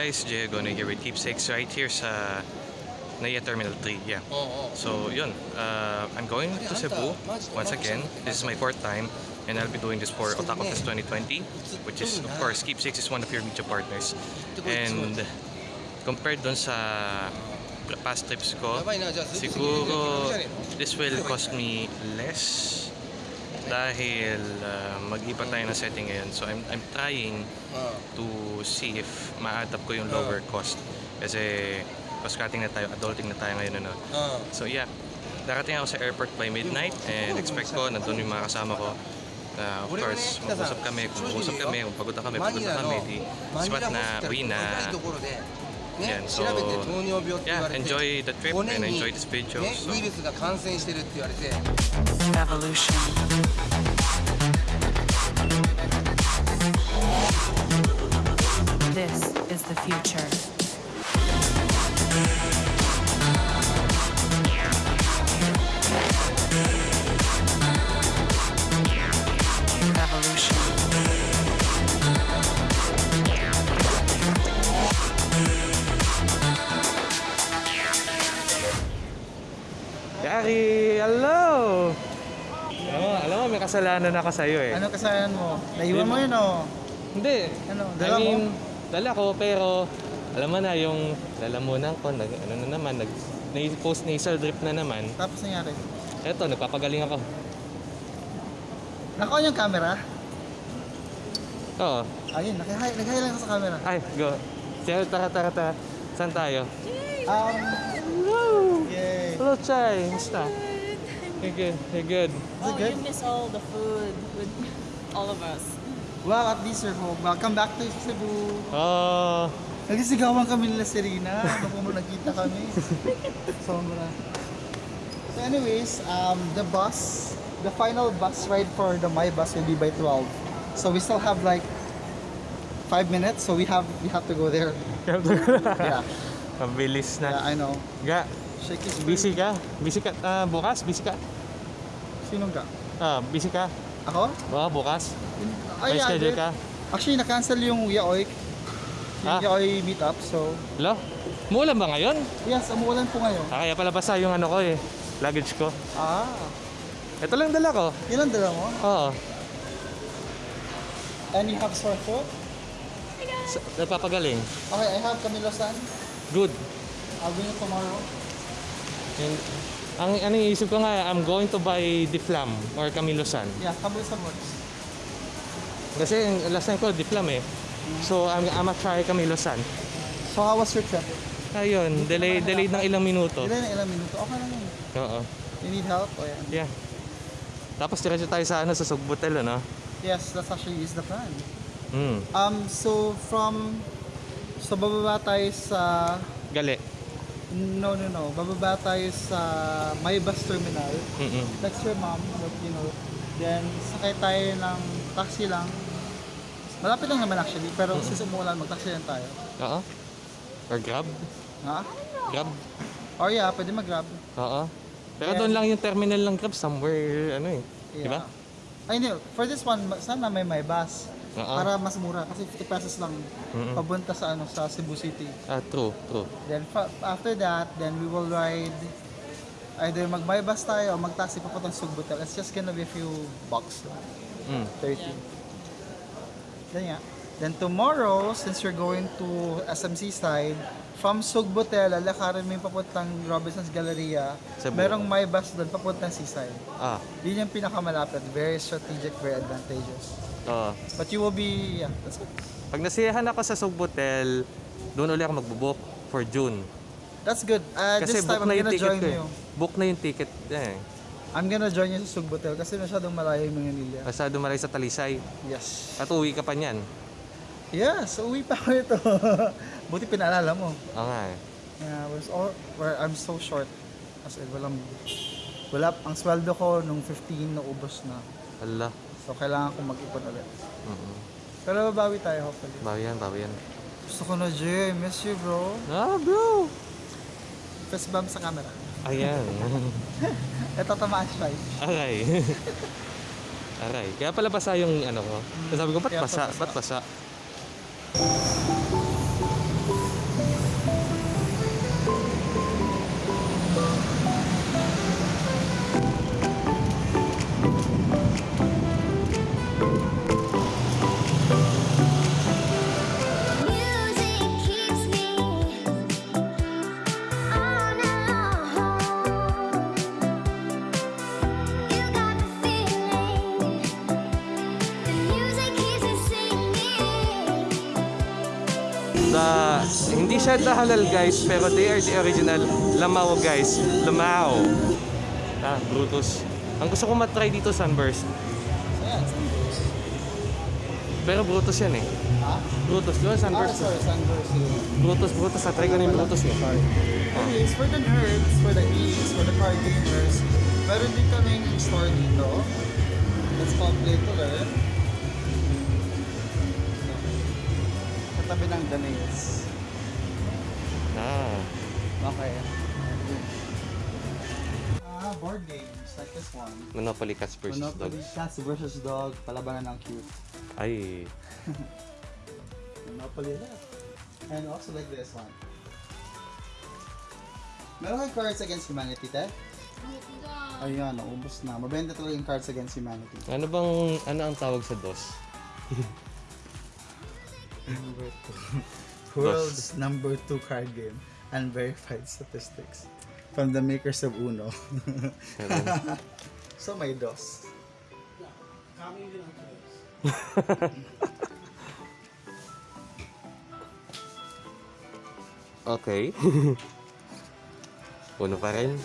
guys, Jay gonna give it keepsakes right here sa Naya Terminal 3. Yeah. So yun, uh, I'm going to Cebu once again. This is my fourth time and I'll be doing this for Otaku Fest 2020 which is of course Keepsakes is one of your media partners. And compared don sa past trips ko, siguro this will cost me less dahil uh, mag-iba tayo ng setting ngayon. So I'm, I'm trying to see if ma-adapt ko yung lower cost. Kasi cross-cutting na tayo, adulting na tayo ngayon. Ano. So yeah, darating ako sa airport by midnight and expect ko, nandun yung mga kasama ko. Uh, of course, mag-usap kami, kung mag-usap kami, kung pagod na kami, pagod na kami, di spot na uwi na. 高いところで、ね Yan, 調 so, べて糖尿病って言 Yeah, われて enjoy the trip 5 and 年に、 enjoy this video. ね、 So, ウイルスが感染してるって言われて Evolution. This is the future. kasalanan ako sa'yo eh. Ano kasalanan mo? Naiwan mo yun o? Hindi. Ano, I dala mo? mean, dala ko, pero alam mo na yung lalamunan ko, nag, ano na naman, nag, post nasal drip na naman. Tapos nangyari? Eto, nagpapagaling ako. Naka-on yung camera? Oo. Ayun, nag-hi nag lang ako sa camera. Ay, go. Sige, tara, tara, tara. Saan tayo? Um, Woo! yay. Hello, Chai. Musta? You're good. You're good. Oh, good? you miss all the food with all of us. Wow, at least you're home. Welcome back to Cebu. Oh, Nagsisigawan kami nila Serena. Ano kung nagkita kami. Sobra. So anyways, um, the bus, the final bus ride for the My Bus will be by 12. So we still have like 5 minutes, so we have we have to go there. Yeah, Mabilis yeah na. I know. His busy ka? Busy ka? ah, bukas? Busy ka? Sinong ka? Ah, busy ka? Ako? Baka bukas? May yeah, schedule dude. ka? Actually, na-cancel yung Yaoy. Yung Ah? Yaoy meetup, so... Hello? Muulan ba ngayon? Yes, umuulan po ngayon. Ah, kaya pala basa yung ano ko eh. Luggage ko. Ah, Ito lang dala ko. ilan dala mo? Oo. And you have sore throat? Sa- Nagpapagaling. Okay, I have Camilo San. Good. I'll bring it tomorrow. And, ang ano yung isip ko nga, I'm going to buy Diflam or Camilosan. Yeah, Camilo San works. Kasi last time ko, Diflam eh. So, I'm, I'm gonna try Camilosan. So how was your trip? Ayun, delay, delayed ng ilang minuto. Ilan na ilang minuto? Okay lang yun. Oo. You need help? O yan. Yeah. Tapos diretso tayo sa ano, sa Sugbutel, ano? Yes, that's actually is the plan. Hmm. Um, so from... So bababa tayo sa... Gali. No, no, no. Bababa tayo sa My Bus Terminal. Mm-mm. That's your mom, but you know. Then, sakay tayo ng taxi lang. Malapit lang naman actually, pero since umulan, mag-taxi lang tayo. Oo. Or Grab. Ha? Grab. Or yeah, pwede mag-grab. Oo. Pero Yeah. doon lang yung terminal ng Grab somewhere, ano eh. Di ba? Ay, hindi. For this one, sana may may bus. Oo. Para mas mura. Kasi 50 pesos lang Mm-mm. papunta sa ano sa Cebu City. Ah, true, true. Then fa- after that, then we will ride either mag-my bus tayo o mag-taxi papuntang Sugbutel. It's just gonna be a few bucks. lang. Mm. 30. Then yeah. Then tomorrow, since you're going to SMC side, from Sugbutel, lalakarin mo yung papuntang Robinson's Galleria. Cebu. Merong my bus doon papuntang seaside. Ah, Yun yung pinakamalapit. Very strategic, very advantageous. oo. But you will be, yeah, that's it. Pag nasiyahan ako sa Sugbutel, doon ulit ako magbubook for June. That's good. Uh, Kasi this book time, I'm na yung gonna ticket join ko eh. you. Book na yung ticket. Eh. I'm gonna join you sa Sugbutel kasi masyadong malayo yung Manila. Basta dumaray sa Talisay. Yes. At uwi ka pa niyan. Yes, uwi pa ako ito. Buti pinaalala mo. Oo nga eh. Yeah, was all, where I'm so short. As in, walang, wala, ang sweldo ko nung 15 na ubos na. Ala. So, kailangan ko mag-ipon ulit. Mm-mm. Pero babawi tayo, hopefully. Bawi yan, bawi yan. Gusto ko na, Jay. Miss you, bro. Ah, bro! Fist bump sa camera. Ayan. Ito tamaan siya. Aray. Aray. Kaya pala basa yung ano ko. Sabi ko, ba't Kaya basa? pala Ba't basa? you La, hindi siya halal guys, pero they are the original Lamao guys. Lamao. Ah, Brutus. Ang gusto ko matry dito Sunburst. Pero Brutus yan eh. Ha? Brutus, di ba Ah, Sunburst? sorry, sunburst yun. Brutus, Brutus. Na-try ko na yung Brutus eh. Sorry. Anyways, for the nerds, for the geeks, for the card gamers, meron din kaming store dito. Let's Play to Learn. Katabi ng Danays. Ah. Okay. Ah, board games like this one. Monopoly Cats versus Monopoly Dogs. Cats versus Dog, palabanan ng cute. Ay. Monopoly left. And also like this one. Meron kang Cards Against Humanity, te? Ayan, naubos na. Mabenta talaga yung Cards Against Humanity. Ano bang, ano ang tawag sa DOS? Number two. World's number two card game. Unverified statistics. From the makers of Uno. So may DOS. Okay. Uno pa rin.